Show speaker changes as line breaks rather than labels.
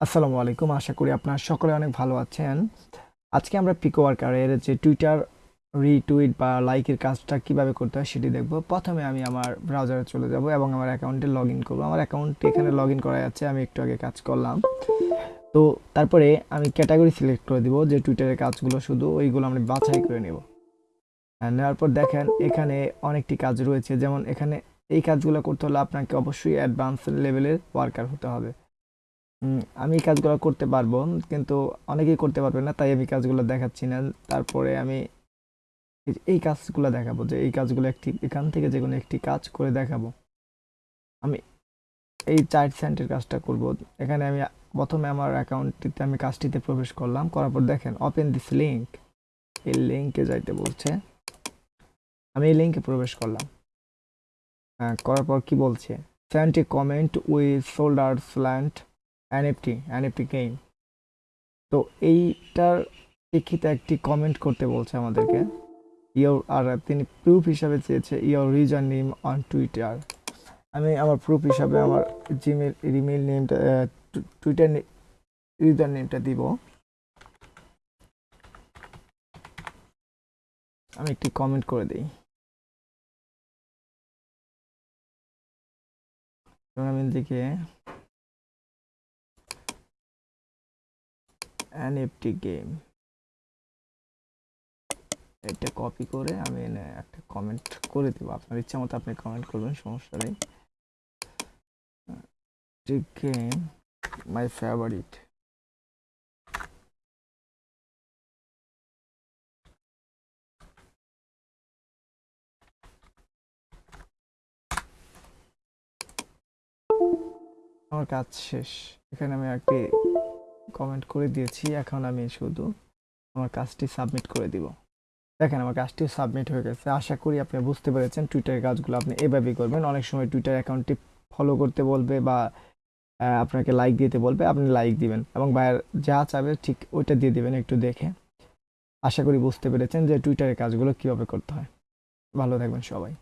আসসালামু আলাইকুম। আশা করি আপনারা সকলে অনেক ভালো আছেন। আজকে আমরা পিকো ওয়ার্কারের যে টুইটার রিটুইট বা লাইকের কাজটা কীভাবে করতে হয় সেটি দেখব। প্রথমে আমি আমার ব্রাউজারে চলে যাব এবং আমার অ্যাকাউন্টে লগ ইন করব। আমার অ্যাকাউন্টে এখানে লগ ইন করা যাচ্ছে আমি একটু আগে কাজ করলাম। তো তারপরে আমি ক্যাটাগরি সিলেক্ট করে দিব যে টুইটারের কাজগুলো শুধু ওইগুলো আমরা বাছাই করে নেব। নেওয়ার পর দেখেন, এখানে অনেকটি কাজ রয়েছে। যেমন এখানে এই কাজগুলো করতে হলে আপনাকে অবশ্যই অ্যাডভান্স লেভেলের ওয়ার্কার হতে হবে। আমি এই কাজগুলো করতে পারব কিন্তু অনেকেই করতে পারবে না তাই আমি কাজগুলো দেখাচ্ছি না। তারপরে আমি এই- কাজগুলো দেখাবো যে এই কাজগুলো একটি এখান থেকে যে কোনো একটি কাজ করে দেখাবো। আমি এই চার্ট সেন্টের কাজটা করব। এখানে আমি প্রথমে আমার অ্যাকাউন্টটিতে আমি কাজটিতে প্রবেশ করলাম করার পর দেখেন ওপেন দিস লিঙ্ক এই লিঙ্কে যাইতে বলছে। আমি এই লিঙ্কে প্রবেশ করলাম। হ্যাঁ, করার পর কি বলছে? Sent a comment with soldiers land NFT NFT game তো এইটার প্রেক্ষিতে একটি কমেন্ট করতে বলছে আমাদেরকে। ইয়োর আর তিনি প্রুফ হিসাবে চেয়েছে your reason name on Twitter আমি আমার প্রুফ হিসাবে আমার জিমেল ইমেল নেমটা টুইটার ইউজার নেমটা দিব। আমি একটি কমেন্ট করে দিই। আমি এনএফটি গেম এটা কপি করে আমি এনে একটা কমেন্ট করে দেবো। আপনার ইচ্ছা মতো আপনি কমেন্ট করবেন, সমস্যা নেই। গেম মাই ফেভারিট আমার কাজ শেষ। এখানে আমি একটি কমেন্ট করে দিয়েছি, এখন আমি শুধু আমার কাজটি সাবমিট করে দিব। দেখেন আমার কাজটিও সাবমিট হয়ে গেছে। আশা করি আপনি বুঝতে পেরেছেন টুইটারের কাজগুলো আপনি এভাবেই করবেন। অনেক সময় টুইটার অ্যাকাউন্টটি ফলো করতে বলবে বা আপনাকে লাইক দিতে বলবে, আপনি লাইক দিবেন এবং ভাইয়ের যা চাবে ঠিক ওইটা দিয়ে দিবেন একটু দেখে। আশা করি বুঝতে পেরেছেন যে টুইটারের কাজগুলো কীভাবে করতে হয়। ভালো থাকবেন সবাই।